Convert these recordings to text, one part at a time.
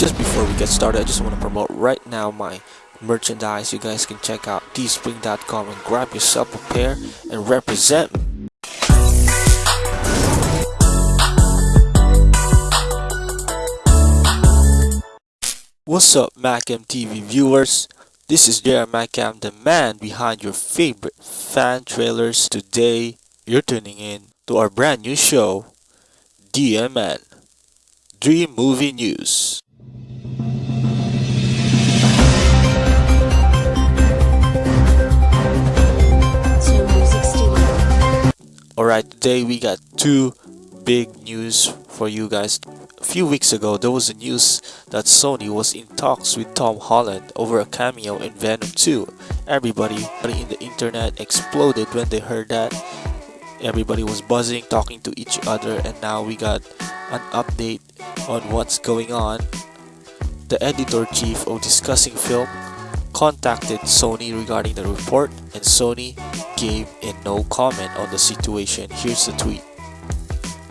just before we get started, I just want to promote right now my merchandise. You guys can check out teespring.com and grab yourself a pair and represent. What's up, Macam TV viewers? This is Jerry Macam, the man behind your favorite fan trailers. Today, you're tuning in to our brand new show, DMN Dream Movie News. Alright, today we got two big news for you guys. A few weeks ago, there was a news that Sony was in talks with Tom Holland over a cameo in Venom 2. Everybody in the internet exploded when they heard that. Everybody was buzzing, talking to each other, and now we got an update on what's going on. The editor-chief of Discussing Film contacted Sony regarding the report, and Sony gave a no comment on the situation. Here's the tweet.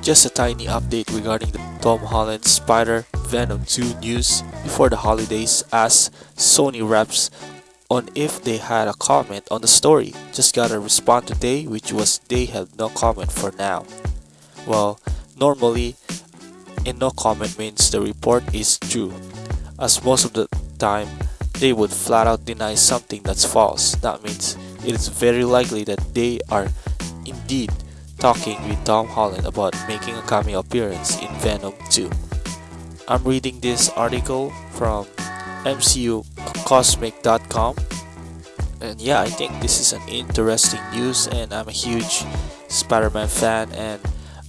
Just a tiny update regarding the Tom Holland Spider Venom 2 news before the holidays as Sony reps on if they had a comment on the story. Just got a response today which was they have no comment for now. Well, normally a no comment means the report is true as most of the time they would flat out deny something that's false. That means it is very likely that they are indeed talking with Tom Holland about making a cameo appearance in Venom 2. I'm reading this article from MCUcosmic.com and yeah, I think this is an interesting news and I'm a huge Spider-Man fan and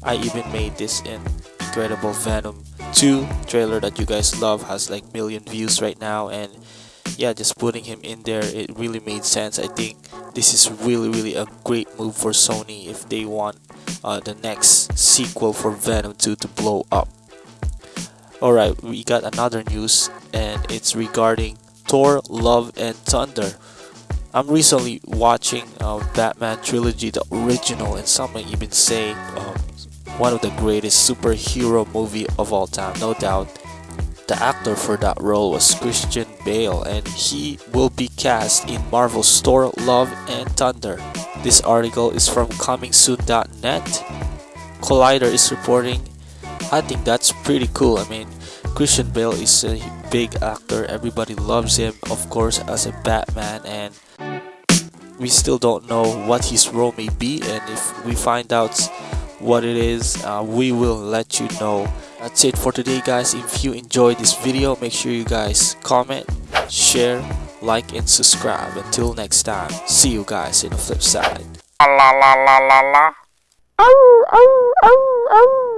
I even made this in Incredible Venom 2 trailer that you guys love has like million views right now and yeah just putting him in there it really made sense. I think this is really really a great move for Sony if they want uh, the next sequel for Venom 2 to blow up. Alright we got another news and it's regarding Thor Love and Thunder. I'm recently watching uh, Batman trilogy the original and some might even say um, one of the greatest superhero movie of all time no doubt the actor for that role was Christian Bale and he will be cast in Marvel's Thor Love and Thunder. This article is from comingsoon.net. Collider is reporting. I think that's pretty cool. I mean, Christian Bale is a big actor. Everybody loves him, of course, as a Batman and we still don't know what his role may be and if we find out what it is uh, we will let you know that's it for today guys if you enjoyed this video make sure you guys comment share like and subscribe until next time see you guys in the flip side la la la la la. Oh, oh, oh, oh.